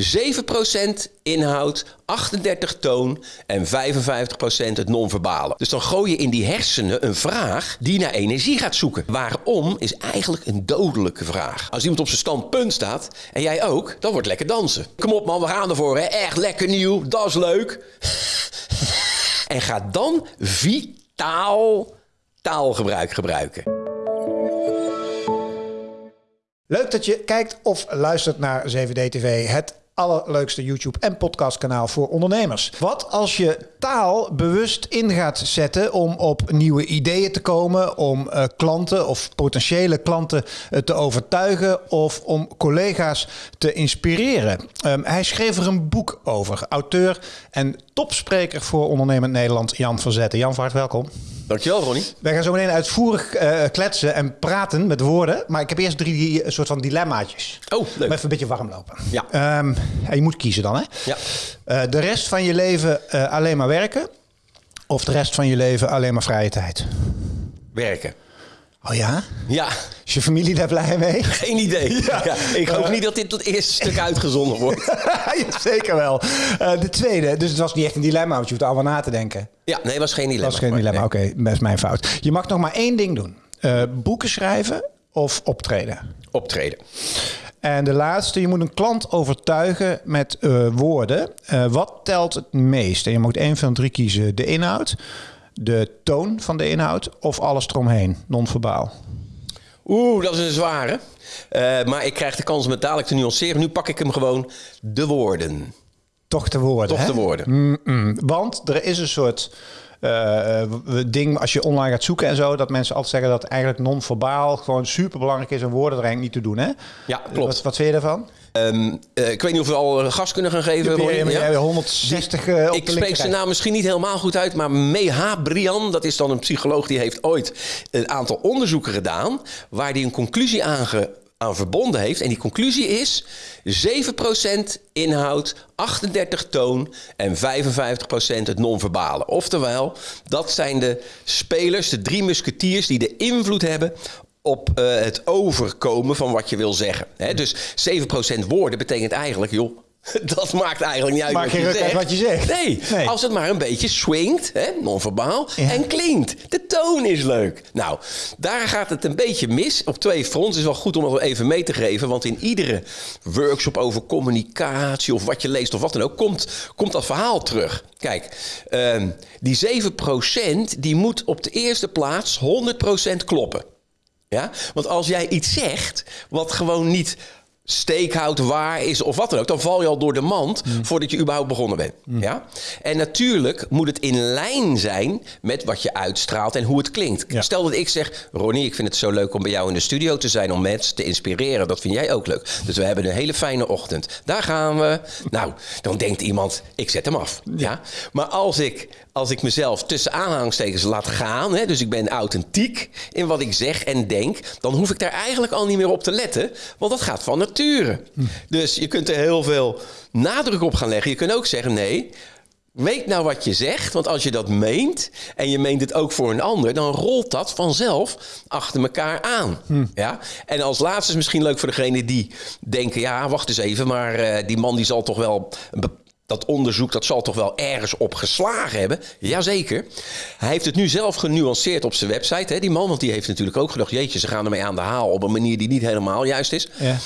7% inhoud, 38 toon en 55% het non-verbale. Dus dan gooi je in die hersenen een vraag die naar energie gaat zoeken. Waarom is eigenlijk een dodelijke vraag. Als iemand op zijn standpunt staat en jij ook, dan wordt lekker dansen. Kom op man, we gaan ervoor. Hè? Echt lekker nieuw, dat is leuk. en ga dan vitaal taalgebruik gebruiken. Leuk dat je kijkt of luistert naar 7D TV, het allerleukste YouTube en podcastkanaal voor ondernemers. Wat als je taal bewust in gaat zetten om op nieuwe ideeën te komen, om uh, klanten of potentiële klanten uh, te overtuigen of om collega's te inspireren? Um, hij schreef er een boek over. Auteur en topspreker voor ondernemend Nederland, Jan van Zetten. Jan, van harte welkom. Dankjewel, Ronnie. Wij gaan zo meteen uitvoerig uh, kletsen en praten met woorden. Maar ik heb eerst drie soort van dilemmaatjes. Oh, leuk. Om even een beetje warm lopen. Ja. Um, je moet kiezen dan, hè? Ja. Uh, de rest van je leven alleen maar werken? Of de rest van je leven alleen maar vrije tijd? Werken. Oh ja? Ja. Is je familie daar blij mee? Geen idee. Ja. Ja, ik hoop niet dat dit tot eerste stuk uitgezonden wordt. ja, zeker wel. Uh, de tweede, dus het was niet echt een dilemma, want je hoeft allemaal na te denken. Ja, nee, het was geen dilemma. was geen dilemma, nee. oké, okay, best mijn fout. Je mag nog maar één ding doen. Uh, boeken schrijven of optreden? Optreden. En de laatste, je moet een klant overtuigen met uh, woorden. wat telt het meest? En je moet één van drie kiezen. De inhoud, de toon van de inhoud of alles eromheen, non-verbaal? Oeh, dat is een zware. Uh, maar ik krijg de kans om het dadelijk te nuanceren. Nu pak ik hem gewoon de woorden. Toch de woorden, Toch hè? de woorden. Mm -mm. Want er is een soort uh, ding als je online gaat zoeken en zo... dat mensen altijd zeggen dat eigenlijk non-verbaal... gewoon super belangrijk is om woorden er eigenlijk niet te doen, hè? Ja, klopt. Wat, wat vind je daarvan? Um, uh, ik weet niet of we al gas kunnen gaan geven. Ja, ja, ja, 160 uh, Ik spreek zijn naam misschien niet helemaal goed uit, maar Meha Brian, dat is dan een psycholoog die heeft ooit een aantal onderzoeken gedaan waar hij een conclusie aan, ge, aan verbonden heeft. En die conclusie is 7% inhoud, 38 toon en 55% het non-verbale. Oftewel, dat zijn de spelers, de drie musketiers die de invloed hebben op uh, het overkomen van wat je wil zeggen. Dus 7% woorden betekent eigenlijk, joh, dat maakt eigenlijk niet uit Maak wat, je zegt. wat je zegt. Nee, Nee. als het maar een beetje swingt, non-verbaal, Ja. en klinkt. De toon is leuk. Nou, daar gaat het een beetje mis. Op twee fronts is wel goed om dat even mee te geven. Want in iedere workshop over communicatie of wat je leest of wat dan ook, komt, komt dat verhaal terug. Kijk, ehm, die 7% die moet op de eerste plaats 100% kloppen. Ja? Want als jij iets zegt wat gewoon niet steekhout waar is of wat dan ook, dan val je al door de mand voordat je überhaupt begonnen bent. Ja? En natuurlijk moet het in lijn zijn met wat je uitstraalt en hoe het klinkt. Ja. Stel dat ik zeg, Ronnie, ik vind het zo leuk om bij jou in de studio te zijn om mensen te inspireren. Dat vind jij ook leuk. Dus we hebben een hele fijne ochtend. Daar gaan we. Nou, dan denkt iemand, ik zet hem af. Ja? Maar als ik, als ik mezelf tussen aanhalingstekens laat gaan, hè, dus ik ben authentiek in wat ik zeg en denk, dan hoef ik daar eigenlijk al niet meer op te letten, want dat gaat van Dus je kunt er heel veel nadruk op gaan leggen. Je kunt ook zeggen, nee, weet nou wat je zegt, want als je dat meent en je meent het ook voor een ander, dan rolt dat vanzelf achter elkaar aan. Ja? En als laatste is misschien leuk voor degene die denken, ja, wacht eens even, maar eh, die man die zal toch wel dat onderzoek dat zal toch wel ergens op geslagen hebben? Jazeker. Hij heeft het nu zelf genuanceerd op zijn website, hè, die man. Want die heeft natuurlijk ook gedacht... jeetje, ze gaan ermee aan de haal op een manier die niet helemaal juist is. Ja.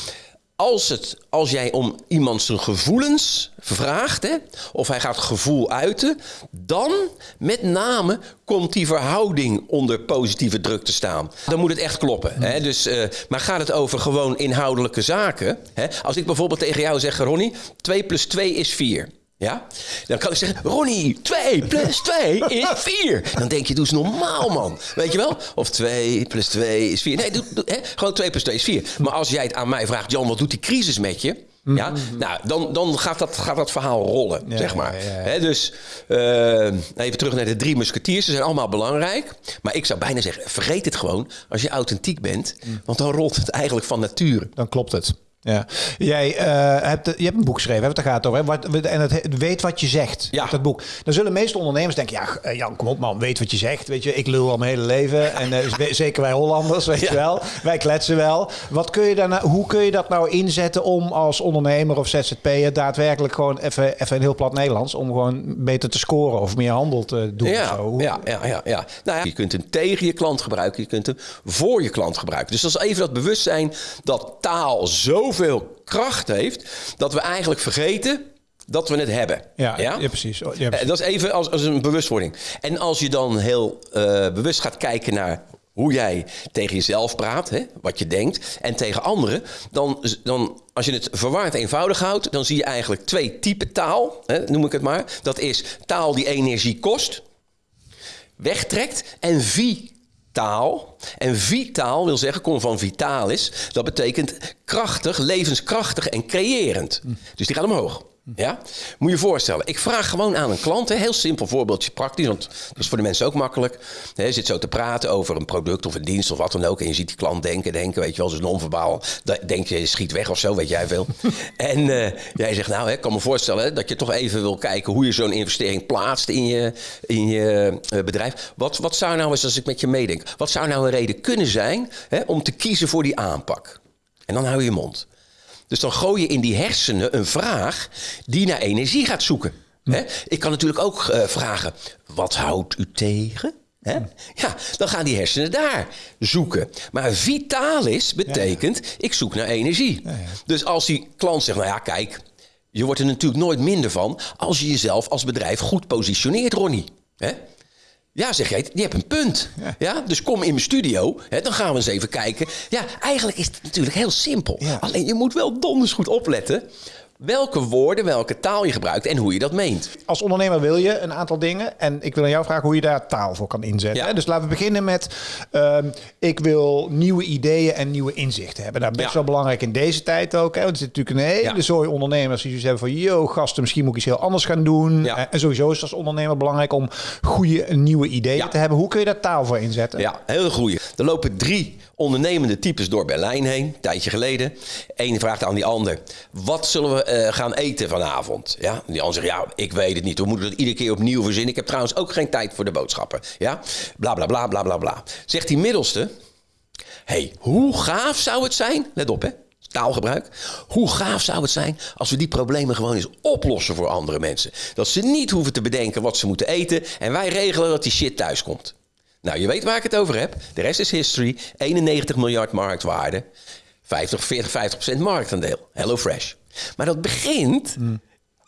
Als, het, als jij om iemand zijn gevoelens vraagt, hè, of hij gaat gevoel uiten, dan met name komt die verhouding onder positieve druk te staan. Dan moet het echt kloppen. Hè. Dus, eh, maar gaat het over gewoon inhoudelijke zaken? Hè? Als ik bijvoorbeeld tegen jou zeg, Ronnie, 2 plus 2 is 4. Ja? Dan kan ik zeggen, Ronnie, 2 plus 2 is 4. Dan denk je, doe eens normaal, man. Weet je wel? Of 2 plus 2 is 4. Nee, doe, doe, hè? gewoon 2 plus 2 is 4. Maar als jij het aan mij vraagt, Jan, wat doet die crisis met je? Ja, nou, dan, dan gaat, dat, gaat dat verhaal rollen, Ja, zeg maar. ja, dus eh, even terug naar de drie musketiers. Ze zijn allemaal belangrijk. Maar ik zou bijna zeggen, vergeet het gewoon als je authentiek bent. Want dan rolt het eigenlijk van nature. Dan klopt het. Ja. Jij uh, hebt, je hebt een boek geschreven, hè, het gaat over. Hè? En het weet wat je zegt, ja. dat boek. Dan zullen de meeste ondernemers denken, ja eh, Jan, kom op man, weet wat je zegt. Weet je, ik lul al mijn hele leven. En uh, zeker wij Hollanders, weet je wel. Wij kletsen wel. Wat kun je daarna, hoe kun je dat nou inzetten om als ondernemer of ZZP'er daadwerkelijk gewoon even, even in heel plat Nederlands, om gewoon beter te scoren of meer handel te doen? Ja, zo. ja, ja, ja, ja. Nou ja, je kunt hem tegen je klant gebruiken, je kunt hem voor je klant gebruiken. Dus dat is even dat bewustzijn dat taal zo zoveel kracht heeft dat we eigenlijk vergeten dat we het hebben. Ja, ja? precies. Ja, precies. Eh, dat is even als, als een bewustwording. En als je dan heel uh, bewust gaat kijken naar hoe jij tegen jezelf praat, hè, wat je denkt, en tegen anderen, dan, dan als je het verwaard eenvoudig houdt, dan zie je eigenlijk twee typen taal, hè, noem ik het maar. Dat is taal die energie kost, wegtrekt, en vie taal. En vitaal wil zeggen, komt van vitalis. Dat betekent krachtig, levenskrachtig en creërend. Dus die gaat omhoog. Ja? Moet je je voorstellen, ik vraag gewoon aan een klant, een heel simpel voorbeeldje, praktisch, want dat is voor de mensen ook makkelijk. je zit zo te praten over een product of een dienst of wat dan ook. En je ziet die klant denken, denken, weet je wel, dus non-verbaal. Denk je, schiet weg of zo, weet jij veel. en uh, jij zegt, nou, ik kan me voorstellen dat je toch even wil kijken hoe je zo'n investering plaatst in je, in je uh, bedrijf. Wat, wat zou nou eens, als ik met je meedenk, wat zou nou een reden kunnen zijn hè, om te kiezen voor die aanpak? En dan hou je je mond. Dus dan gooi je in die hersenen een vraag die naar energie gaat zoeken. Ik kan natuurlijk ook uh, vragen: wat houdt u tegen? Ja, dan gaan die hersenen daar zoeken. Maar vitalis betekent: ik zoek naar energie. Dus als die klant zegt: nou ja, kijk, je wordt er natuurlijk nooit minder van als je jezelf als bedrijf goed positioneert, Ronnie. Ja, zeg jij, je hebt een punt. Ja. dus kom in mijn studio, hè, dan gaan we eens even kijken. Ja, eigenlijk is het natuurlijk heel simpel. Alleen je moet wel donders goed opletten welke woorden, welke taal je gebruikt en hoe je dat meent. Als ondernemer wil je een aantal dingen. En ik wil aan jou vragen hoe je daar taal voor kan inzetten. Ja. Dus laten we beginnen met... Uh, ik wil nieuwe ideeën en nieuwe inzichten hebben. Dat nou, best wel belangrijk in deze tijd ook. Hè? Want er zit natuurlijk een hele ja. zooi ondernemers die dus hebben van... yo, gasten, misschien moet ik iets heel anders gaan doen. En sowieso is het als ondernemer belangrijk om goede nieuwe ideeën te hebben. Hoe kun je daar taal voor inzetten? Ja, heel goede. Er lopen drie ondernemende types door Berlijn heen, een tijdje geleden. Eén vraagt aan die ander, wat zullen we uh, gaan eten vanavond? Ja? Die ander zegt, ja, ik weet het niet. We moeten het iedere keer opnieuw verzinnen. Ik heb trouwens ook geen tijd voor de boodschappen. Ja? Bla, bla, bla, bla, bla, bla. Zegt die middelste, hey, hoe gaaf zou het zijn? Let op, hè. Taalgebruik. Hoe gaaf zou het zijn als we die problemen gewoon eens oplossen voor andere mensen? Dat ze niet hoeven te bedenken wat ze moeten eten en wij regelen dat die shit thuis komt. Nou, je weet waar ik het over heb. De rest is history. 91 miljard marktwaarde. 50, 40, 50 procent marktaandeel. Hello Fresh. Maar dat begint...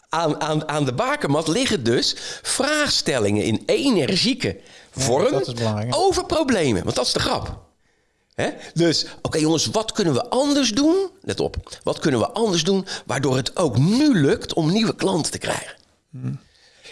Aan, aan, aan de bakermat liggen dus vraagstellingen in energieke vorm over problemen. Want dat is de grap. Dus, oké jongens, wat kunnen we anders doen? Let op. Wat kunnen we anders doen waardoor het ook nu lukt om nieuwe klanten te krijgen? Hmm.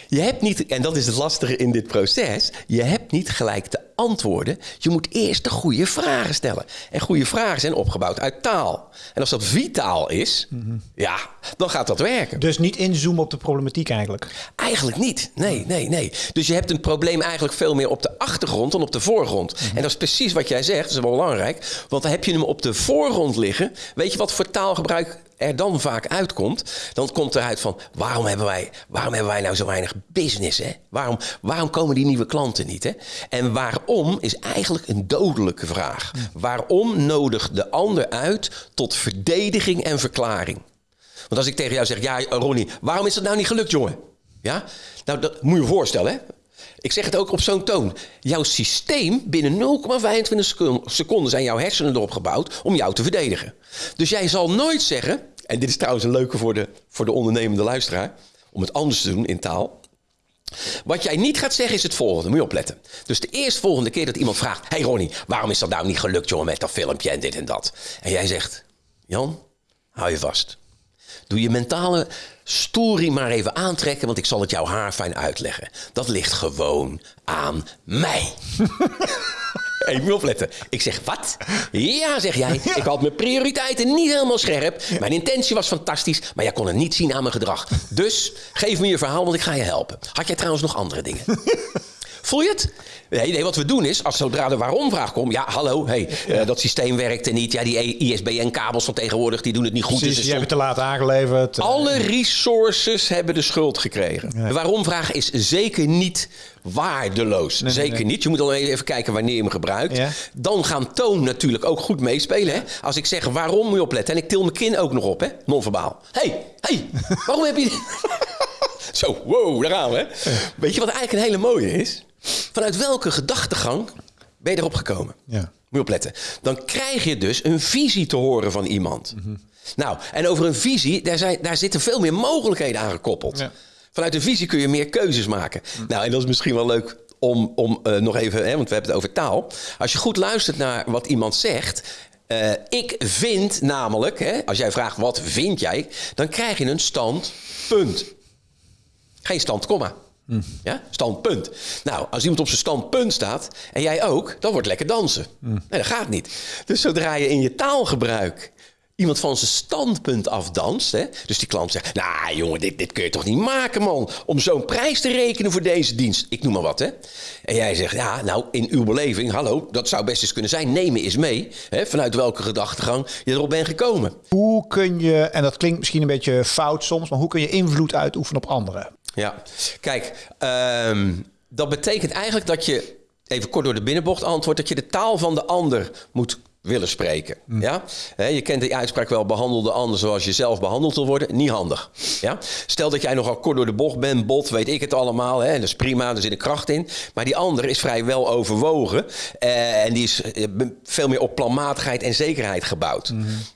Je hebt niet, en dat is het lastige in dit proces, je hebt niet gelijk de antwoorden. Je moet eerst de goede vragen stellen. En goede vragen zijn opgebouwd uit taal. En als dat vitaal is, ja, dan gaat dat werken. Dus niet inzoomen op de problematiek eigenlijk? Eigenlijk niet. Nee, nee, nee. Dus je hebt een probleem eigenlijk veel meer op de achtergrond dan op de voorgrond. Mhm. En dat is precies wat jij zegt, dat is wel belangrijk. Want dan heb je hem op de voorgrond liggen. Weet je wat voor taalgebruik er dan vaak uitkomt, dan komt eruit van waarom hebben wij, waarom hebben wij nou zo weinig business? Hè? Waarom, waarom komen die nieuwe klanten niet? Hè? En waarom is eigenlijk een dodelijke vraag. Waarom nodigt de ander uit tot verdediging en verklaring? Want als ik tegen jou zeg, ja Ronnie, waarom is dat nou niet gelukt jongen? Ja? Nou, dat moet je je voorstellen. Hè? Ik zeg het ook op zo'n toon. Jouw systeem, binnen 0,25 seconden zijn jouw hersenen erop gebouwd om jou te verdedigen. Dus jij zal nooit zeggen, en dit is trouwens een leuke voor de, voor de ondernemende luisteraar, om het anders te doen in taal. Wat jij niet gaat zeggen is het volgende, moet je opletten. Dus de eerste volgende keer dat iemand vraagt: Hey Ronnie, waarom is dat nou niet gelukt, jongen, met dat filmpje en dit en dat? En jij zegt: Jan, hou je vast. Doe je mentale story maar even aantrekken, want ik zal het jouw haar fijn uitleggen. Dat ligt gewoon aan mij. Even opletten. Ik zeg, wat? Ja, zeg jij. Ik had mijn prioriteiten niet helemaal scherp. Mijn intentie was fantastisch, maar jij kon het niet zien aan mijn gedrag. Dus geef me je verhaal, want ik ga je helpen. Had jij trouwens nog andere dingen? Voel je het? Nee, nee, wat we doen is, als zodra de waarom-vraag komt... Ja, hallo, hey, eh, dat systeem werkte niet. Ja, die ISBN-kabels van tegenwoordig, die doen het niet goed. Precies, dus je er hebt het te laat aangeleverd. alle resources hebben de schuld gekregen. De waarom-vraag is zeker niet waardeloos. zeker nee. niet. Je moet al even kijken wanneer je hem gebruikt. Ja. Dan gaan toon natuurlijk ook goed meespelen. Hè? Als ik zeg waarom moet je opletten. En ik til mijn kin ook nog op, hè? non-verbaal. hey, hey, waarom heb je... Zo, wow, daar gaan we. Weet je wat eigenlijk een hele mooie is? Vanuit welke gedachtegang ben je erop gekomen? Ja. Moet je opletten. Dan krijg je dus een visie te horen van iemand. Nou, en over een visie, daar, zijn, daar zitten veel meer mogelijkheden aan gekoppeld. Ja. Vanuit een visie kun je meer keuzes maken. Nou, en dat is misschien wel leuk om, om eh, nog even, hè, want we hebben het over taal. Als je goed luistert naar wat iemand zegt. eh, ik vind namelijk, hè, als jij vraagt wat vind jij, dan krijg je een standpunt. Geen stand, komma. Ja? Standpunt. Nou, als iemand op zijn standpunt staat en jij ook, dan wordt lekker dansen. Nee, dat gaat niet. Dus zodra je in je taalgebruik iemand van zijn standpunt afdanst, hè, dus die klant zegt: Nou, jongen, dit, dit kun je toch niet maken, man, om zo'n prijs te rekenen voor deze dienst. Ik noem maar wat, hè. En jij zegt: Ja, nou, in uw beleving, hallo, dat zou best eens kunnen zijn. Neem me eens mee, hè, vanuit welke gedachtegang je erop bent gekomen. Hoe kun je, en dat klinkt misschien een beetje fout soms, maar hoe kun je invloed uitoefenen op anderen? Ja, kijk, ehm, dat betekent eigenlijk dat je, even kort door de binnenbocht antwoord, dat je de taal van de ander moet willen spreken. Ja? Hè, je kent die uitspraak wel, behandel de ander zoals je zelf behandeld wil worden. Niet handig. Ja? Stel dat jij nogal kort door de bocht bent, bot, weet ik het allemaal. Hè? Dat is prima, er zit een kracht in. Maar die ander is vrij wel overwogen. eh, en die is eh, veel meer op planmatigheid en zekerheid gebouwd.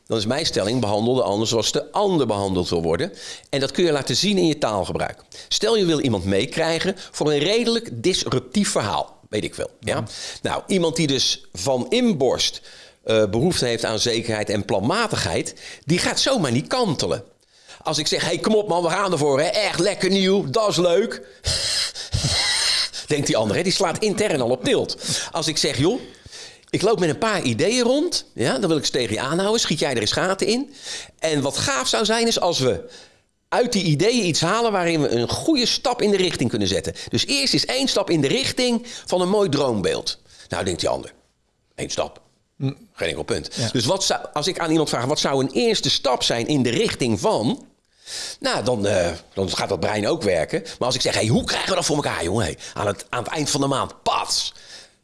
Dan is mijn stelling, behandel de ander zoals de ander behandeld wil worden. En dat kun je laten zien in je taalgebruik. Stel je wil iemand meekrijgen voor een redelijk disruptief verhaal. Weet ik veel. Ja? Nou, iemand die dus van inborst eh, behoefte heeft aan zekerheid en planmatigheid, die gaat zomaar niet kantelen. Als ik zeg, hey, kom op man, we gaan ervoor. Hè? Echt lekker nieuw, dat is leuk. Denkt die ander, hè? die slaat intern al op tilt. Als ik zeg, joh, ik loop met een paar ideeën rond. Ja, dan wil ik ze tegen je aanhouden. Schiet jij er eens gaten in. En wat gaaf zou zijn is als we uit die ideeën iets halen waarin we een goede stap in de richting kunnen zetten. Dus eerst is één stap in de richting van een mooi droombeeld. Nou, denkt die ander. Eén stap. Geen enkel punt. Dus wat zou, als ik aan iemand vraag, wat zou een eerste stap zijn in de richting van... Nou, dan, eh, dan gaat dat brein ook werken. Maar als ik zeg, hey, hoe krijgen we dat voor elkaar, jongen? Hey, aan, het, aan het eind van de maand, pats.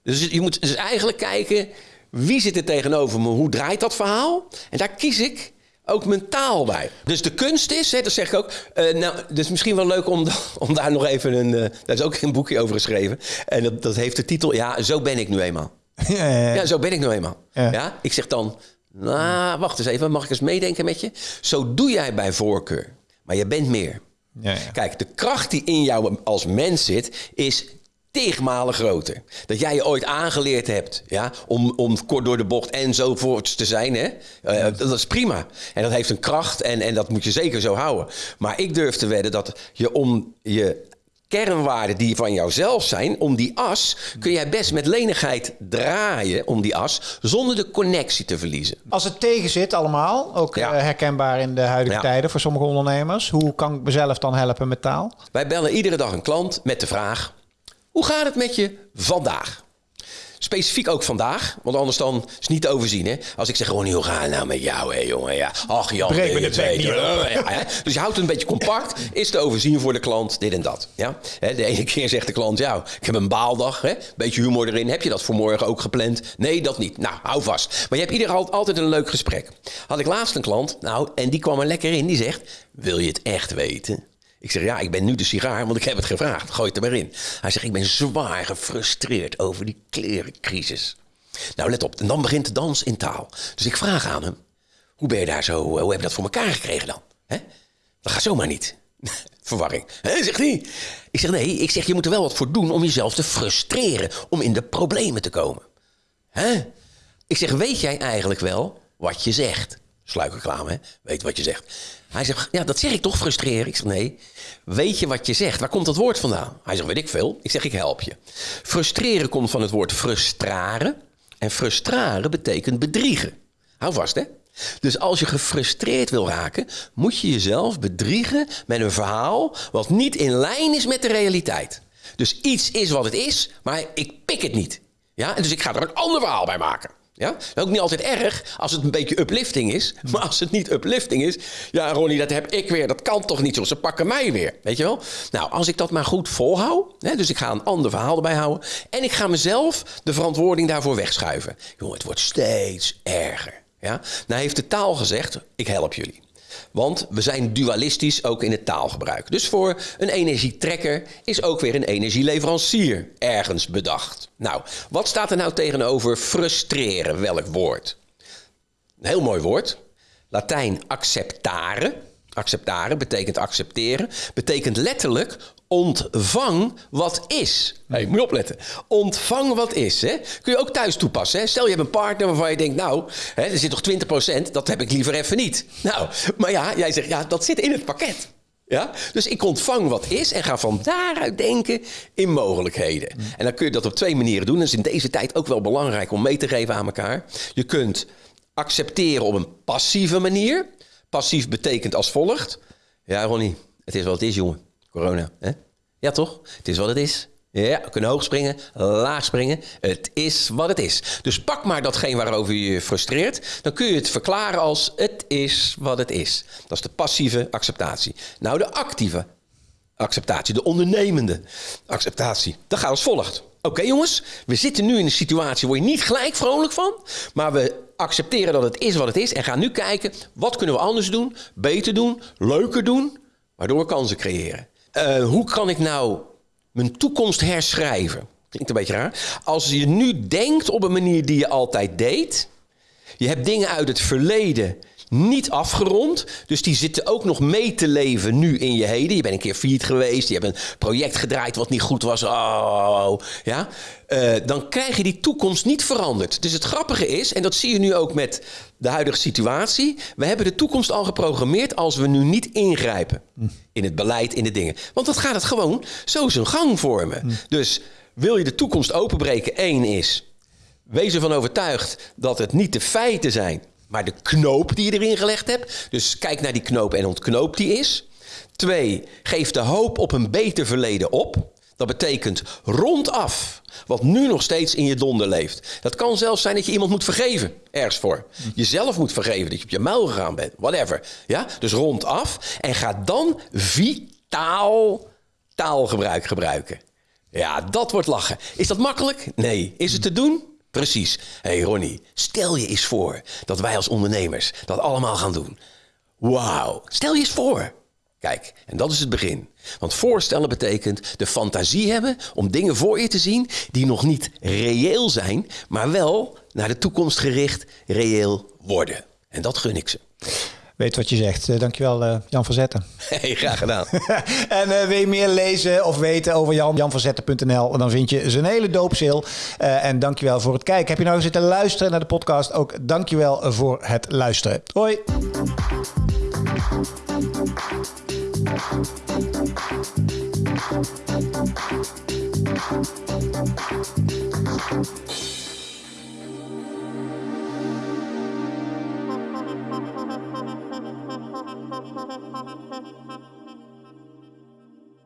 Dus je moet dus eigenlijk kijken, wie zit er tegenover me? Hoe draait dat verhaal? En daar kies ik ook mentaal bij. Dus de kunst is, hè, dat zeg ik ook... eh, nou, dus misschien wel leuk om, om daar nog even een... eh, daar is ook een boekje over geschreven. En dat, dat heeft de titel, ja, zo ben ik nu eenmaal. Ja, ja, ja. Ja, zo ben ik nou eenmaal. Ja. Ik zeg dan, nou, wacht eens even, mag ik eens meedenken met je? Zo doe jij bij voorkeur, maar je bent meer. Ja, ja. Kijk, de kracht die in jou als mens zit, is tigmalen groter. Dat jij je ooit aangeleerd hebt ja, om, om kort door de bocht enzovoorts te zijn. Hè? Eh, dat is prima. En dat heeft een kracht en, en dat moet je zeker zo houden. Maar ik durf te wedden dat je om je kernwaarden die van jouzelf zijn, om die as kun jij best met lenigheid draaien om die as, zonder de connectie te verliezen. Als het tegen zit allemaal, ook Ja. eh, herkenbaar in de huidige Ja. tijden voor sommige ondernemers. Hoe kan ik mezelf dan helpen met taal? Wij bellen iedere dag een klant met de vraag: hoe gaat het met je vandaag? Specifiek ook vandaag, want anders dan is het niet te overzien. Hè? Als ik zeg, Ronnie, hoe gaat het nou met jou? Hè, jongen? Ja. Ach Jan, Breek me weet het op. Ja, hè? Dus je houdt het een beetje compact. Is te overzien voor de klant, dit en dat. Ja? De ene keer zegt de klant, ja, ik heb een baaldag. Hè? Beetje humor erin. Heb je dat voor morgen ook gepland? Nee, dat niet. Nou, hou vast. Maar je hebt ieder al- altijd een leuk gesprek. Had ik laatst een klant, nou, en die kwam er lekker in. Die zegt, wil je het echt weten? Ik zeg, ja, ik ben nu de sigaar, want ik heb het gevraagd. Gooi het er maar in. Hij zegt, ik ben zwaar gefrustreerd over die klerencrisis. Nou, let op. En dan begint de dans in taal. Dus ik vraag aan hem, hoe ben je daar zo, hoe heb je dat voor elkaar gekregen dan? Hè? Dat gaat zomaar niet. Verwarring. Hè, zegt hij. Ik zeg, nee, ik zeg, je moet er wel wat voor doen om jezelf te frustreren. Om in de problemen te komen. Hè? Ik zeg, weet jij eigenlijk wel wat je zegt? Sluikreclame? Weet wat je zegt. Hij zegt, ja, dat zeg ik toch, frustreren? Ik zeg, nee. Weet je wat je zegt? Waar komt dat woord vandaan? Hij zegt, weet ik veel. Ik zeg, ik help je. Frustreren komt van het woord frustraren. En frustraren betekent bedriegen. Hou vast, hè? Dus als je gefrustreerd wil raken, moet je jezelf bedriegen met een verhaal wat niet in lijn is met de realiteit. Dus iets is wat het is, maar ik pik het niet. Ja? En dus ik ga er een ander verhaal bij maken. Ja? Ook niet altijd erg als het een beetje uplifting is. Maar als het niet uplifting is. Ja, Ronnie, dat heb ik weer. Dat kan toch niet zo. Ze pakken mij weer. Weet je wel? Nou, als ik dat maar goed volhoud. Hè, dus ik ga een ander verhaal erbij houden. En ik ga mezelf de verantwoording daarvoor wegschuiven. Jongen, het wordt steeds erger. Ja? Nou heeft de taal gezegd: ik help jullie. Want we zijn dualistisch ook in het taalgebruik. Dus voor een energietrekker is ook weer een energieleverancier ergens bedacht. Nou, wat staat er nou tegenover frustreren? Welk woord? Een heel mooi woord. Latijn acceptare. Acceptare betekent accepteren. Betekent letterlijk ontvang wat is. Hey, moet je opletten. Ontvang wat is. Hè? Kun je ook thuis toepassen. Hè? Stel je hebt een partner waarvan je denkt, nou, hè, er zit toch 20%, dat heb ik liever even niet. Nou, maar ja, jij zegt, ja, dat zit in het pakket. Ja? Dus ik ontvang wat is en ga van daaruit denken in mogelijkheden. En dan kun je dat op twee manieren doen. Dat is in deze tijd ook wel belangrijk om mee te geven aan elkaar. Je kunt accepteren op een passieve manier. Passief betekent als volgt. Ja, Ronnie, het is wat het is, jongen. Corona, hè? Ja, toch? Het is wat het is. Ja, we kunnen hoog springen, laag springen. Het is wat het is. Dus pak maar datgene waarover je je frustreert. Dan kun je het verklaren als het is wat het is. Dat is de passieve acceptatie. Nou, de actieve acceptatie, de ondernemende acceptatie. Dat gaat als volgt. Oké jongens, we zitten nu in een situatie waar je niet gelijk vrolijk van. Maar we accepteren dat het is wat het is. En gaan nu kijken, wat kunnen we anders doen? Beter doen? Leuker doen? Waardoor we kansen creëren. Uh, hoe kan ik nou mijn toekomst herschrijven? Klinkt een beetje raar. Als je nu denkt op een manier die je altijd deed. Je hebt dingen uit het verleden niet afgerond. Dus die zitten ook nog mee te leven nu in je heden. Je bent een keer failliet geweest. Je hebt een project gedraaid wat niet goed was. Oh, ja. Uh, dan krijg je die toekomst niet veranderd. Dus het grappige is, en dat zie je nu ook met de huidige situatie. We hebben de toekomst al geprogrammeerd als we nu niet ingrijpen. In het beleid, in de dingen. Want dat gaat het gewoon zo zijn gang vormen. Dus wil je de toekomst openbreken? Eén is, wees ervan overtuigd dat het niet de feiten zijn maar de knoop die je erin gelegd hebt. Dus kijk naar die knoop en ontknoop die is. Twee, geef de hoop op een beter verleden op. Dat betekent rondaf wat nu nog steeds in je donder leeft. Dat kan zelfs zijn dat je iemand moet vergeven, ergens voor. Jezelf moet vergeven, dat je op je muil gegaan bent, whatever. Ja? Dus rondaf en ga dan vitaal taalgebruik gebruiken. Ja, dat wordt lachen. Is dat makkelijk? Nee. Is het te doen? Precies. Hey Ronnie, stel je eens voor dat wij als ondernemers dat allemaal gaan doen. Wauw, stel je eens voor. Kijk, en dat is het begin. Want voorstellen betekent de fantasie hebben om dingen voor je te zien die nog niet reëel zijn, maar wel naar de toekomst gericht reëel worden. En dat gun ik ze weet wat je zegt. Uh, dankjewel uh, Jan van Zetten. Hey, graag gedaan. en uh, wil je meer lezen of weten over Jan? Janvanzetten.nl. Dan vind je zijn hele doopseel. En dankjewel voor het kijken. Heb je nou zitten luisteren naar de podcast? Ook dankjewel voor het luisteren. Hoi.